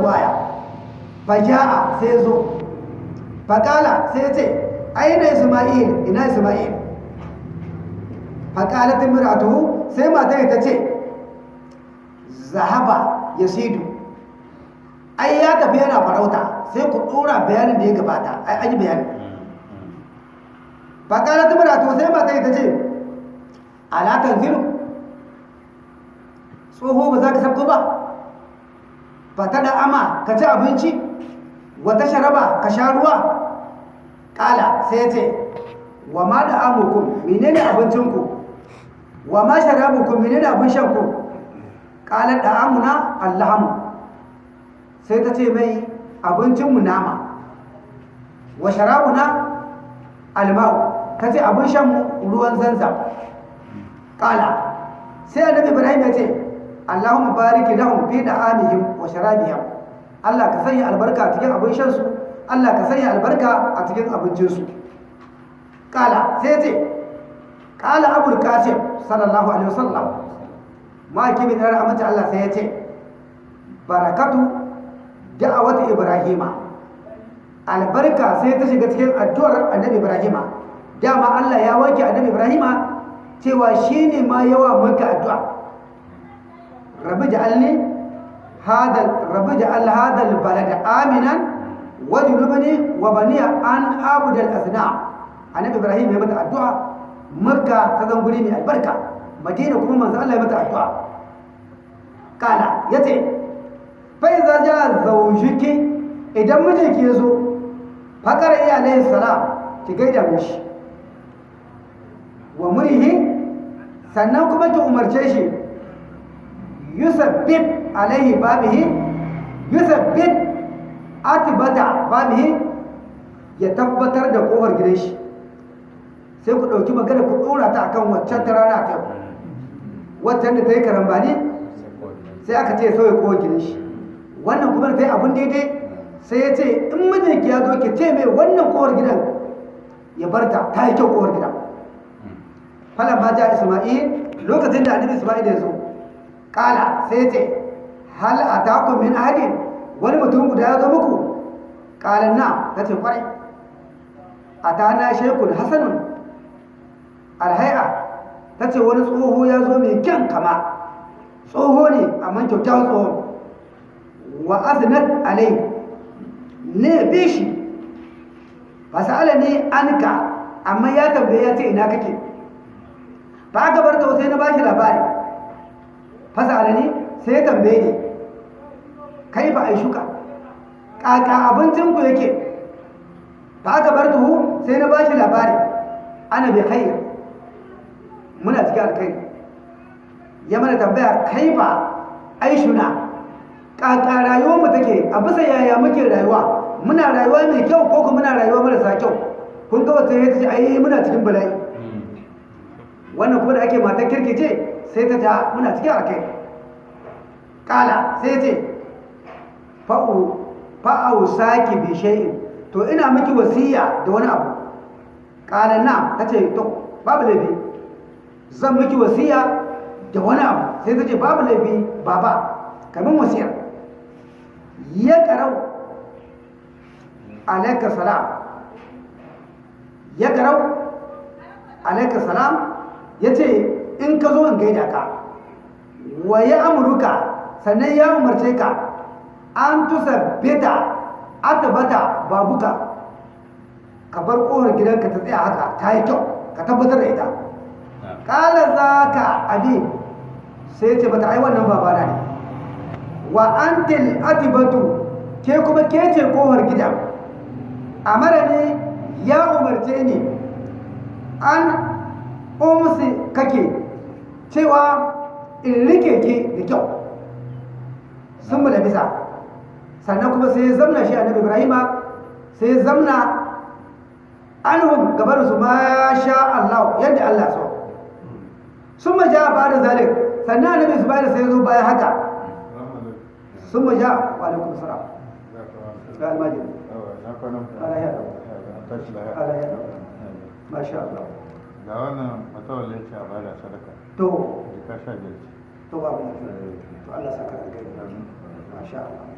waya faja'a sai zo. Faƙala sai ce aina isma'il? Ina isma'il? Faƙala ta miratuhu sai matar ta ce zahaba ya sidu ai ya tafi yana farauta sai ku ɗora bayanin da ya gabata. Ai an yi bayani. Faƙala ta miratuhu sai matar ta ce alatan ziru tsoho ba za ka sabko ba. Fata da ama ka ci abinci wata sharaba ka sha ruwa. Kala sai ce wa ma da amukun menene abincinku? Wa ma sharabukun menene abin shanku? Kala da amuna allahamu sai ta ce mai abincinmu nama. Wa sharabuna almau. Ta ce abin shanmu ruwan zanzam kala sai annabi ibrahim ya ce Allahumma bariki lahum fi da'amihim wa sharabihim. Allah ka sanya albarka a cikin abin shan su. Allah ka sanya albarka a cikin abincin su. Kala sai ce kala abul qasim sallallahu alaihi wasallam ma kimi da rahmatu Allah sai ya ce barakatu da'awati ibrahima. Albarka sai ta shiga cikin addu'ar annabi ibrahima. Dama Allah ya wanke annabi ibrahima cewa shine ma yawa maka addu'a. rabbi ja'alni hadal rabbi ja'al hadal balada aminan wajnubni wa baniya an abud al annabi ibrahim ya mata addu'a makka ta zan guri mai albarka madina kuma manzo Allah ya mata addu'a kala ya ce fa iza ja zawjiki idan mijinki ya zo faƙar iya alayhi ki gaida mishi wa murihi sannan kuma ki umarce shi yusabbit alaihi babihi yusabbit atibata babihi ya tabbatar da ƙofar gidan shi. Sai ku ɗauki magana ku ɗora ta akan waccan ta rana ta. Waccan da ta yi karambani sai aka ce sauya ƙofar gidan shi. Wannan kuma ta yi abin daidai sai ya ce in mijinki ya zo ki ce mai wannan ƙofar gidan ya barta ta yi kyau ƙofar gidan. Falan ma ja isma'il lokacin da annabi isma'il ya zo kala sai ce hal atakum min ahadin? Wani mutum guda ya zo muku? Kala na ta ce ƙwarai. Atana shekul hasanun alhai'a ta ce wani tsoho ya zo mai kyan kama. Tsoho ne amma kyaukyawan tsoho. Wa azinat alai ne bi shi. Fasa'ala ne anka. Amma ya tambaye ya ce ina kake. Ba ka bar sai na bashi labari. Fasa ne sai tambaye ni kai ba ai shuka kaka abincin ku yake? Ba ka bar tuhu sai na bashi labari ana bi khair muna cikin alkai ya mana tambaya kai ba ai shuna kaka rayuwar mu take a bisa yaya muke rayuwa? Muna rayuwa mai kyau ko kuma muna rayuwa marasa kyau? Kun ga wata ya ce ai muna cikin bala'i. Wannan kuma da ake matan kirki ce sai ta ta muna cikin alkai kala sai ce fa'au saki bi shay'in. To ina miki wasiya da wani abu. Kala na ta ce to babu laifi. Zan miki wasiya da wani abu. Sai ta ce babu laifi baba. Kamin wasiya. Ya karau. Alaika salam. Ya karau. Alaika salam. Ya ce in ka zo in gaida ka. Wa ya amurka sannan ya umarce ka an tusa beta atabata babuka. Ka bar kowar gidanka ta tsaya haka ta yi kyau ka tabbatar da ita. Kala za ka abi. Sai ce bata ai wannan babana ne. Wa antil atibatu? Ke kuma ke ce kowar gida amara ne ya umarce ni an umsi kake. Cewa in riƙe ke da kyau. Sun mu da bisa. Sannan kuma sai ya zamna shi annabi ibrahima sai ya zamna anhum gabar su ma sha Allah yadda Allah so. Sun ma ja ba da zalik. Sannan annabi su bayar sai ya zo bayan haka. Sun ma ja wa alaikum salam. Ga almajiri. Ala ya ala ya masha Allah. Ga wannan matawalin ce a ba da sadaka. To. Jika sha biyar ce. To babu to Allah saka da kai masha Allah.